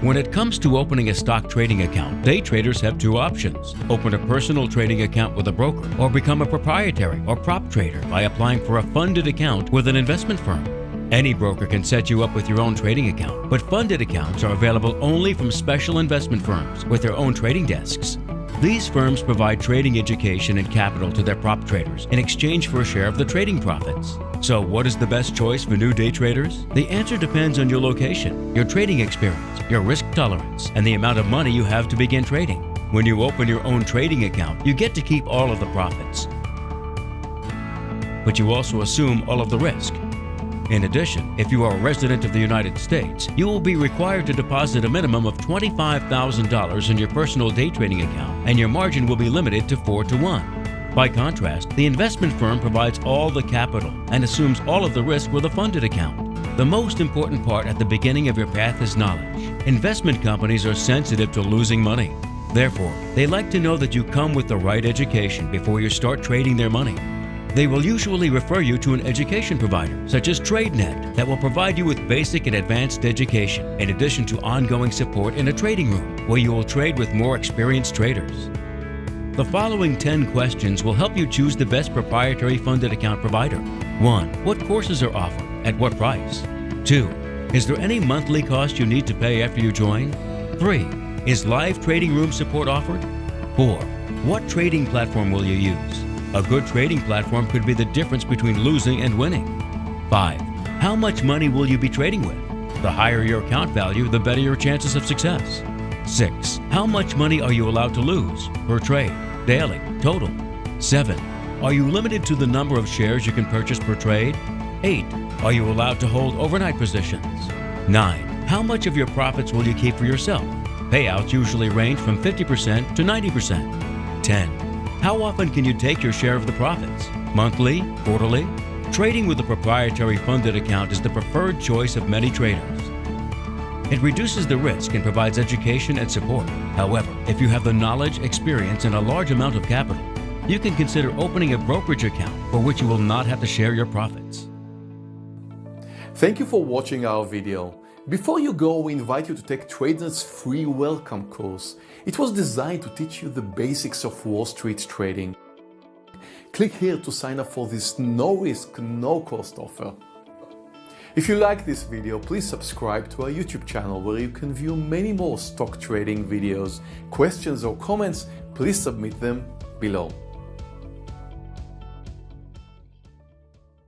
When it comes to opening a stock trading account, day traders have two options. Open a personal trading account with a broker or become a proprietary or prop trader by applying for a funded account with an investment firm. Any broker can set you up with your own trading account, but funded accounts are available only from special investment firms with their own trading desks. These firms provide trading education and capital to their prop traders in exchange for a share of the trading profits. So what is the best choice for new day traders? The answer depends on your location, your trading experience, your risk tolerance, and the amount of money you have to begin trading. When you open your own trading account, you get to keep all of the profits. But you also assume all of the risk. In addition, if you are a resident of the United States, you will be required to deposit a minimum of $25,000 in your personal day trading account, and your margin will be limited to 4 to 1. By contrast, the investment firm provides all the capital and assumes all of the risk with a funded account. The most important part at the beginning of your path is knowledge. Investment companies are sensitive to losing money. Therefore, they like to know that you come with the right education before you start trading their money. They will usually refer you to an education provider, such as TradeNet, that will provide you with basic and advanced education, in addition to ongoing support in a trading room, where you will trade with more experienced traders. The following 10 questions will help you choose the best proprietary funded account provider. 1. What courses are offered? At what price? 2. Is there any monthly cost you need to pay after you join? 3. Is live trading room support offered? 4. What trading platform will you use? A good trading platform could be the difference between losing and winning. 5. How much money will you be trading with? The higher your account value, the better your chances of success. 6. How much money are you allowed to lose per trade, daily, total? 7. Are you limited to the number of shares you can purchase per trade? 8. Are you allowed to hold overnight positions? 9. How much of your profits will you keep for yourself? Payouts usually range from 50% to 90%. 10. How often can you take your share of the profits? Monthly? Quarterly? Trading with a proprietary funded account is the preferred choice of many traders. It reduces the risk and provides education and support. However, if you have the knowledge, experience, and a large amount of capital, you can consider opening a brokerage account for which you will not have to share your profits. Thank you for watching our video. Before you go, we invite you to take TradeNet's free welcome course. It was designed to teach you the basics of Wall Street trading. Click here to sign up for this no-risk, no-cost offer. If you like this video, please subscribe to our YouTube channel where you can view many more stock trading videos. Questions or comments, please submit them below.